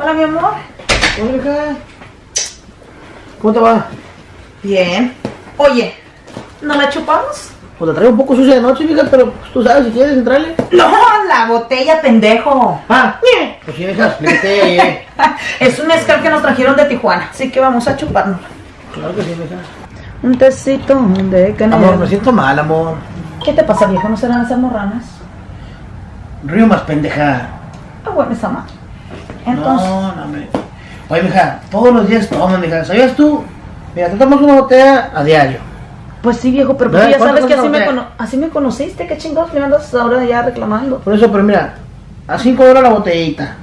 Hola, mi amor. Hola, hija. ¿Cómo te va? Bien. Oye, ¿no la chupamos? Pues la traigo un poco sucia de noche, mija, pero pues, tú sabes si quieres entrarle. No, la botella, pendejo. Ah, pues sí, hija, explícate. Es un mezcal que nos trajeron de Tijuana, así que vamos a chuparnos. Claro que sí, mija. Un tecito de canela. Amor, me siento mal, amor. ¿Qué te pasa, viejo? ¿No serán esas morranas? Río más pendeja. Ah, bueno, esa más. Entonces, No, no, me. Oye, mija, todos los días toman, mija. ¿Sabías tú? Mira, te tomas una botella a diario. pues sí, viejo, pero pues tú ya sabes ¿Cuánto que así me, así conociste. ¿Qué chingados me andas ahora ya reclamando? Por eso, pero mira, a 5 horas la botellita.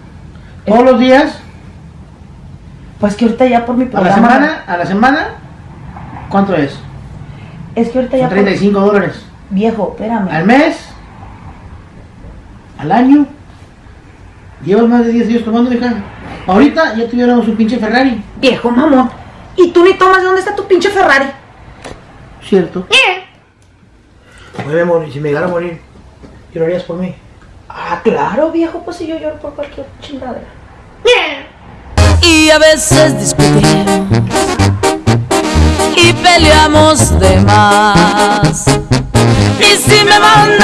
Todos los días, Pues que ahorita ya por mi a la programa. semana, a la semana, ¿cuánto es? Es que ahorita ya Son por... 35 dólares. Viejo, espérame. Al mes, al año, llevas más de 10 días tomando, mija. Ahorita ya tuviéramos un pinche Ferrari. Viejo mamón. Y tú ni tomas de dónde está tu pinche Ferrari. ¿Cierto? Oye, amor, y si me llegara a morir, ¿qué lo harías por mí? Ah, claro, viejo, pues si yo lloro por cualquier chingadera. y a veces discutimos y peleamos de más. Y si me manda